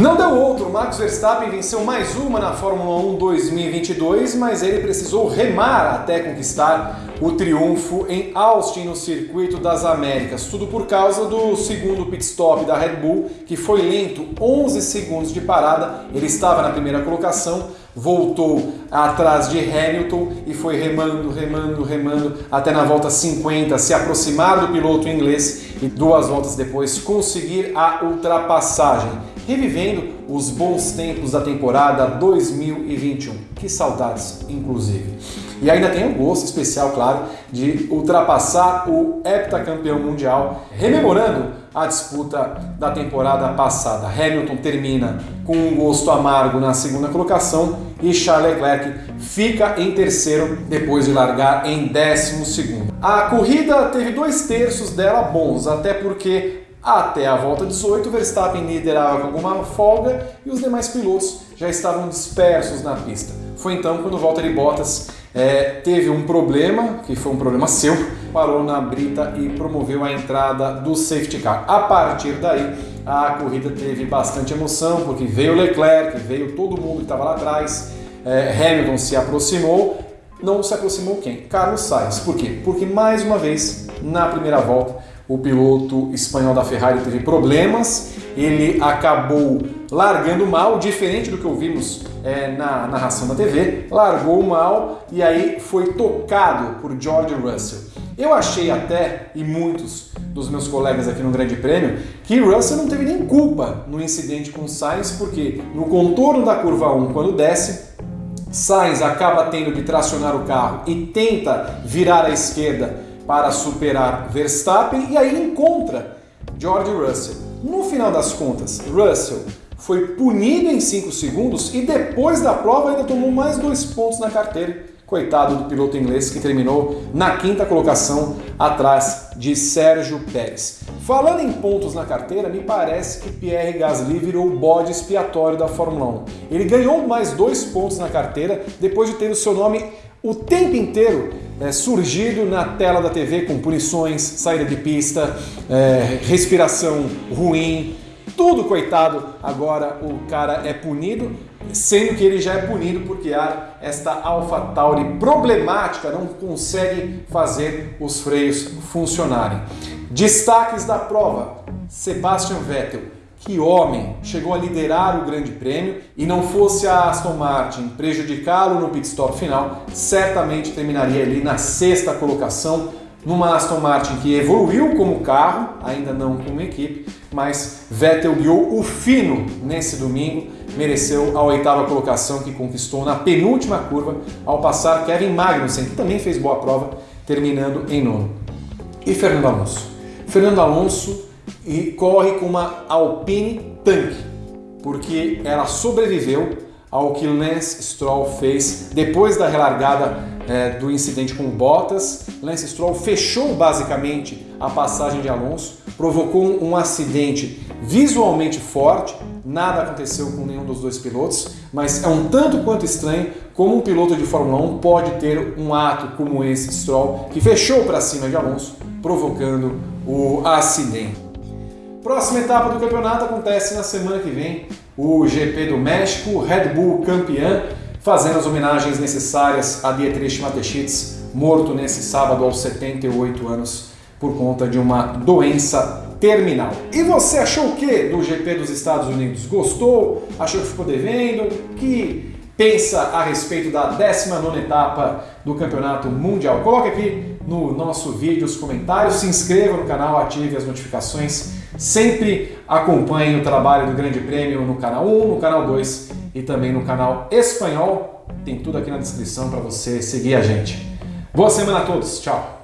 Não deu outro, Max Verstappen venceu mais uma na Fórmula 1 2022, mas ele precisou remar até conquistar o triunfo em Austin no Circuito das Américas. Tudo por causa do segundo pit stop da Red Bull, que foi lento, 11 segundos de parada. Ele estava na primeira colocação, voltou atrás de Hamilton e foi remando, remando, remando até na volta 50 se aproximar do piloto inglês e duas voltas depois conseguir a ultrapassagem. Revivendo os bons tempos da temporada 2021. Que saudades, inclusive. E ainda tem um gosto especial, claro, de ultrapassar o heptacampeão mundial, rememorando a disputa da temporada passada. Hamilton termina com um gosto amargo na segunda colocação e Charles Leclerc fica em terceiro depois de largar em décimo segundo. A corrida teve dois terços dela bons, até porque até a volta 18, Verstappen liderava com alguma folga e os demais pilotos já estavam dispersos na pista. Foi então quando Valtteri Bottas é, teve um problema, que foi um problema seu, parou na brita e promoveu a entrada do safety car. A partir daí, a corrida teve bastante emoção, porque veio Leclerc, veio todo mundo que estava lá atrás, é, Hamilton se aproximou, não se aproximou quem? Carlos Sainz. Por quê? Porque mais uma vez, na primeira volta, o piloto espanhol da Ferrari teve problemas, ele acabou largando mal, diferente do que ouvimos é, na narração da TV, largou mal e aí foi tocado por George Russell. Eu achei até, e muitos dos meus colegas aqui no Grande Prêmio, que Russell não teve nem culpa no incidente com Sainz, porque no contorno da curva 1, quando desce, Sainz acaba tendo que tracionar o carro e tenta virar à esquerda para superar Verstappen e aí encontra George Russell. No final das contas, Russell foi punido em 5 segundos e depois da prova ainda tomou mais dois pontos na carteira. Coitado do piloto inglês que terminou na quinta colocação atrás de Sérgio Pérez. Falando em pontos na carteira, me parece que Pierre Gasly virou o bode expiatório da Fórmula 1. Ele ganhou mais dois pontos na carteira depois de ter o seu nome o tempo inteiro é, surgido na tela da TV com punições, saída de pista, é, respiração ruim, tudo coitado. Agora o cara é punido, sendo que ele já é punido porque há esta AlphaTauri problemática, não consegue fazer os freios funcionarem. Destaques da prova: Sebastian Vettel que homem chegou a liderar o Grande Prêmio e não fosse a Aston Martin prejudicá-lo no pit stop final, certamente terminaria ali na sexta colocação, numa Aston Martin que evoluiu como carro, ainda não como equipe, mas Vettel guiou o fino nesse domingo, mereceu a oitava colocação que conquistou na penúltima curva ao passar Kevin Magnussen, que também fez boa prova, terminando em nono. E Fernando Alonso? Fernando Alonso e corre com uma Alpine Tank, porque ela sobreviveu ao que Lance Stroll fez depois da relargada é, do incidente com Bottas. Lance Stroll fechou basicamente a passagem de Alonso, provocou um acidente visualmente forte, nada aconteceu com nenhum dos dois pilotos, mas é um tanto quanto estranho como um piloto de Fórmula 1 pode ter um ato como esse Stroll, que fechou para cima de Alonso, provocando o acidente. Próxima etapa do campeonato acontece na semana que vem, o GP do México, Red Bull campeã, fazendo as homenagens necessárias a Dietrich Mateschitz, morto nesse sábado aos 78 anos por conta de uma doença terminal. E você achou o que do GP dos Estados Unidos? Gostou? Achou que ficou devendo? Que pensa a respeito da 19 etapa do Campeonato Mundial? Coloque aqui no nosso vídeo os comentários, se inscreva no canal, ative as notificações Sempre acompanhe o trabalho do Grande Prêmio no canal 1, no canal 2 e também no canal espanhol. Tem tudo aqui na descrição para você seguir a gente. Boa semana a todos, tchau!